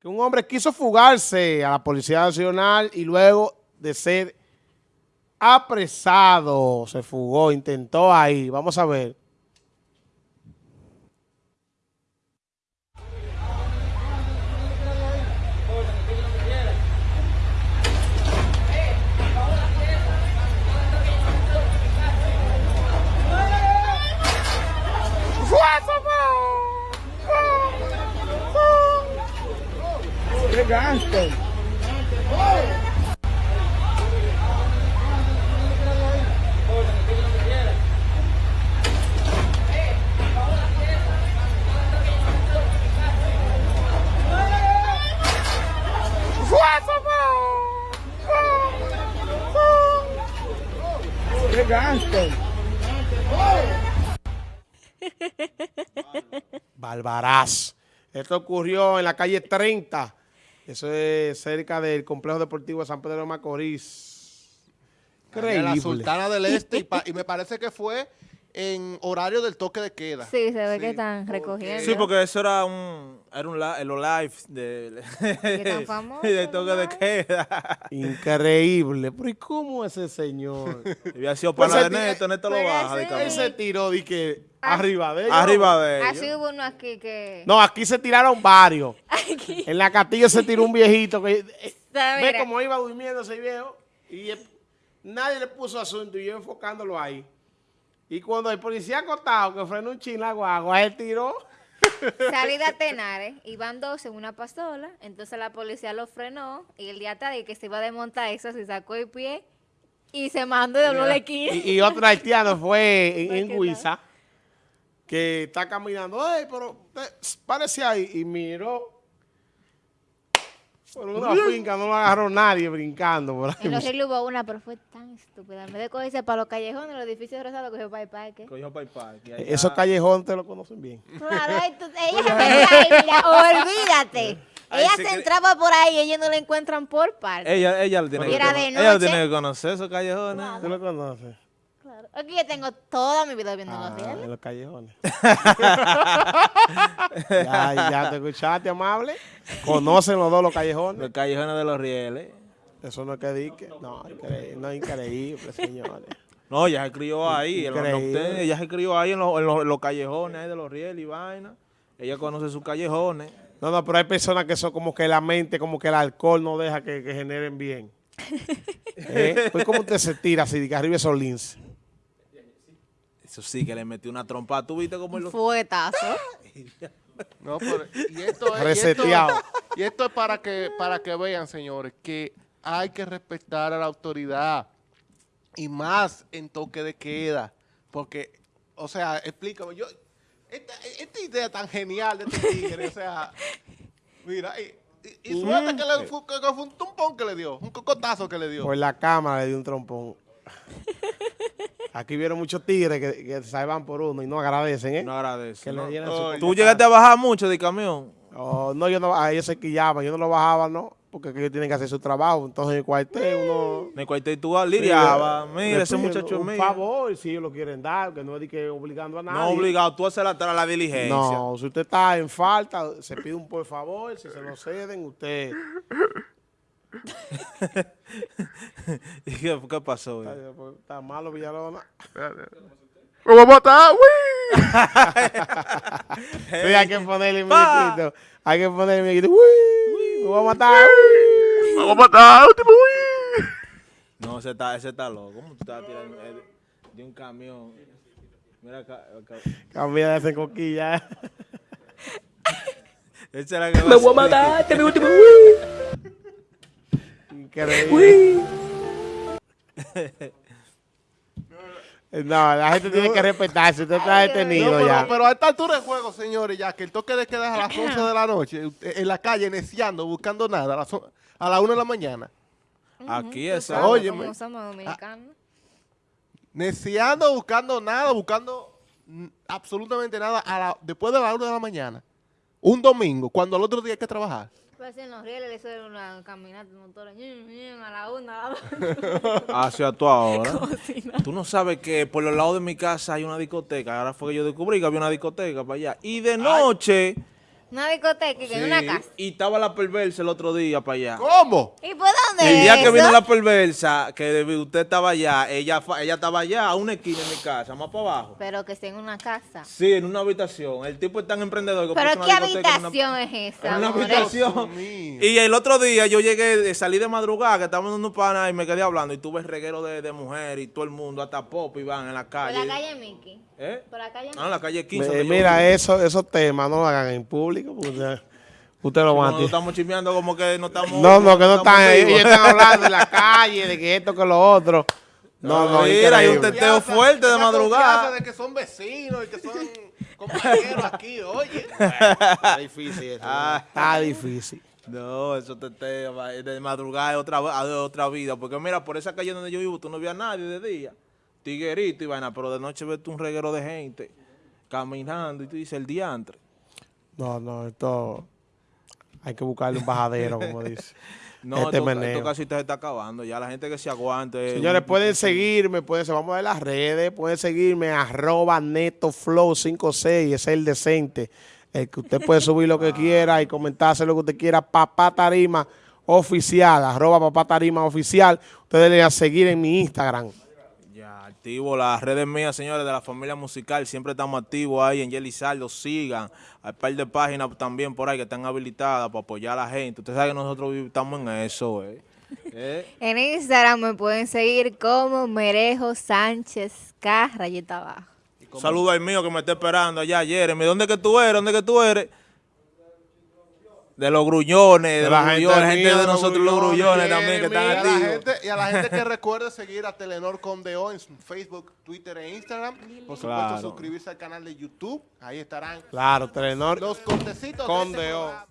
que un hombre quiso fugarse a la Policía Nacional y luego de ser apresado, se fugó, intentó ahí. Vamos a ver. ¡Qué gasto! ¡Qué gasto! Barbaraz. Esto ocurrió en la calle 30. Eso es cerca del complejo deportivo de San Pedro de Macorís. En la. Sultana del Este y me parece que fue en horario del toque de queda. Sí, se ve Sí, que están porque- recogiendo. Sí, porque eso era un, era un li- los live de, famoso, de toque de queda. Increíble. Pero ¿y cómo ese señor? Había sido Pues pana de Neto, Neto lo Puede baja de. Él se tiró de que Ah. arriba de ellos. Arriba de Así ellos. hubo uno aquí que... No, aquí se tiraron varios. Aquí. En la Castillo se tiró un viejito que eh, ve cómo iba durmiendo ese viejo y eh, nadie le puso asunto y yo enfocándolo ahí. Y cuando el policía acostado que frenó un chin la guagua, él tiró. Salida a Tenares, iban dos en una pasola, entonces la policía lo frenó y el día tarde que se iba a desmontar eso, se sacó el pie y se mandó dobló la esquina. Y, y otro haitiano fue en, en ¿qué Huiza, que está caminando, ¡ay, pero eh, parece ahí! Y miró. Por una finca no lo agarró nadie brincando por ahí. En los ríos hubo una, pero fue tan estúpida. En vez de cogerse para los callejones, los edificios rosados, cogió para el parque. Cogió pa' y pa', que allá- Esos callejones te lo conocen bien. Claro, tú- ella se ahí, mira, olvídate. Ay, ella se entraba por ahí y ellos no la encuentran por parque. Ella, ella lo tiene que conocer. Ella tiene que conocer, esos callejones. ¿Tú lo conoces? Claro. Aquí yo tengo toda mi vida viendo Ah, los rieles. en los callejones. ya, ya te escuchaste, amable. Conocen los dos los callejones. Los callejones de los rieles. Eso no es que dique. No, increíble, no, increíble, señores. No, ella se crió ahí. en los ella se crió ahí en los, en los- en los callejones ahí de los rieles y vaina. Ella conoce sus callejones. No, no, pero hay personas que son como que la mente, como que el alcohol no deja que, que generen bien. ¿Eh? Pues como usted se tira así, de que arriba esos lince. Eso sí, que le metió una trompa. ¿Tú viste cómo lo... Fuetazo. No, pero- y esto es, y esto- Reseteado. Y esto es para que, para que vean, señores, que hay que respetar a la autoridad. Y más en toque de queda. Porque, o sea, explícame, yo, esta, esta idea tan genial de este tigre, o sea, mira, y, y, y suerte que, le, que fue un tumpón que le dio, un cocotazo que le dio. Por la cámara le dio un trompón. Aquí vieron muchos tigres que, que se van por uno y no agradecen, ¿eh? No agradece. que ¿no? Tú llegaste a bajar mucho de camión. Oh, no, yo no, a ellos se quillaban, yo no lo bajaba, ¿no? Porque ellos tienen que hacer su trabajo. Entonces en el cuartel uno... Me cuartel tú liriaba. Sí, Mira, ese muchacho Un mío. favor, si ellos lo quieren dar, que no es que obligando a nadie. No obligado, tú haces la, la diligencia. No, si usted está en falta, se pide un por favor, si se lo ceden, usted... ¿Y qué, qué pasó? Güey? pues, Está malo, Villalona. ¡Me voy a matar, güey! Sí, hay que ponerle mi miquito. Hay que ponerle mi miquito. Uy, me voy a matar. ¡Me voy a matar, último, güey! No, ese está, ese está loco. ¿Cómo tú estás tirando de un camión? Mira acá. acá. Cambia de ese coquilla. Ese era que Me voy a matar, este es mi último. Increíble. No, la gente tiene que respetarse. Usted está detenido No, pero, ya. pero a esta altura de juego, señores, ya que el toque de queda es a las 11 de la noche, en la calle, neciando, buscando nada, a las, a la 1 de la mañana. Aquí Óyeme. cómo somos dominicanos. Neciando, buscando nada, buscando absolutamente nada a la- después de la 1 de la mañana. Un domingo, cuando al otro día hay que trabajar. Pues en los rieles eso era una caminata de ñin, A la una, a la dos. Hacia tú ahora. Tú no sabes que por los lados de mi casa hay una discoteca. Ahora fue que yo descubrí que había una discoteca para allá. Y de noche Una discoteca que en una Sí, casa. Y estaba la perversa el otro día para allá. ¿Cómo? ¿Y por dónde El día es que vino la perversa, que usted estaba allá, ella, fa- ella estaba allá a una esquina en mi casa, más para abajo. Pero que esté en una casa. Sí, en una habitación. El tipo es tan emprendedor que ¿Pero puso qué una discoteca en una- habitación es esa? En una habitación. Y el otro día yo llegué, de- salí de madrugada, que estábamos en un pana y me quedé hablando y tuve el reguero de, de mujeres y todo el mundo, hasta pop y van en la Por calle. la calle Mickey. ¿Eh? Por la calle Ah, en la calle 15. Eh, donde yo mira, vivo. eso, esos temas no lo hagan en público. Porque Usted, usted lo va a Cuando estamos chismeando como que no estamos... No, no, que no están. estamos Ellos están hablando en la calle, de que esto, que lo otro. No, no, Mira, hay un teteo fuerte de madrugada. de que son vecinos y que son compañeros aquí, oye. Está difícil eso. Ah. Está difícil. No, eso teteo va, de madrugada es otra, vida. Porque mira, por esa calle donde yo vivo, tú no ves a nadie de día. Tiguerito y vaina, pero de noche ves tú un reguero de gente caminando y tú dices el diantre. No, no, esto. Hay que buscarle un bajadero, como dice. No, Este esto, meneo. esto casi te está acabando. Ya la gente que se aguante. Señores, pueden seguirme, pueden, se vamos a ver las redes, pueden seguirme, arroba netoflow56, ese es el decente, el que usted puede subir lo que quiera y comentarse lo que usted quiera, papá tarima oficial, arroba papá tarima oficial, ustedes le a seguir en mi Instagram. Ya, activo las redes mías, señores, de la familia musical. Siempre estamos activos ahí en Yelizardo. Sigan. Hay un par de páginas también por ahí que están habilitadas para apoyar a la gente. Usted sabe que nosotros estamos en eso, ¿eh? ¿Eh? En Instagram me pueden seguir como Merejo Sánchez K, rayita abajo. Saludo al mío que me está esperando allá, Jeremy. ¿Dónde que tú eres? ¿Dónde que tú eres? De los gruñones, de, la los gente gente de nosotros los gruñones, gruñones también que están Y a, la activos. gente, y a la gente que recuerde seguir a Telenor Condeo en su Facebook, Twitter e Instagram. Por supuesto, Claro. suscribirse al canal de YouTube. Ahí estarán Claro, Telenor. los cortecitos de este Condeo. programa.